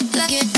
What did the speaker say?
like, like it.